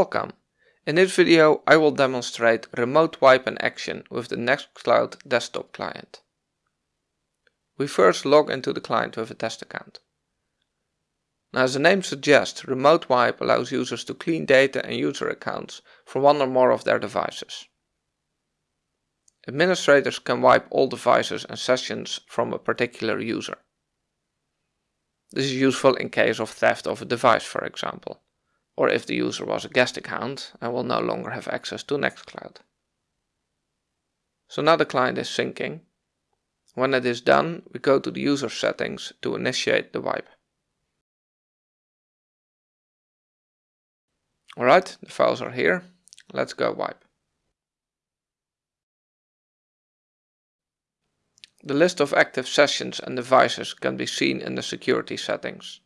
Welcome! In this video I will demonstrate remote wipe in action with the Nextcloud desktop client. We first log into the client with a test account. Now as the name suggests, remote wipe allows users to clean data and user accounts from one or more of their devices. Administrators can wipe all devices and sessions from a particular user. This is useful in case of theft of a device for example or if the user was a guest account and will no longer have access to Nextcloud. So now the client is syncing. When it is done, we go to the user settings to initiate the wipe. Alright, the files are here. Let's go wipe. The list of active sessions and devices can be seen in the security settings.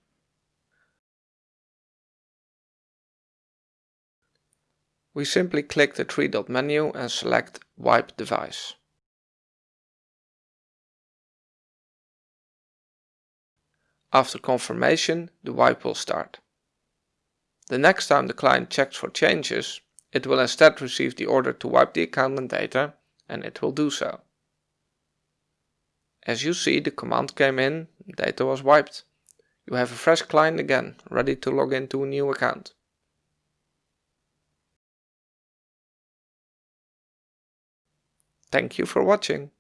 We simply click the three dot menu and select Wipe Device. After confirmation, the wipe will start. The next time the client checks for changes, it will instead receive the order to wipe the account and data, and it will do so. As you see, the command came in, data was wiped. You have a fresh client again, ready to log into a new account. Thank you for watching.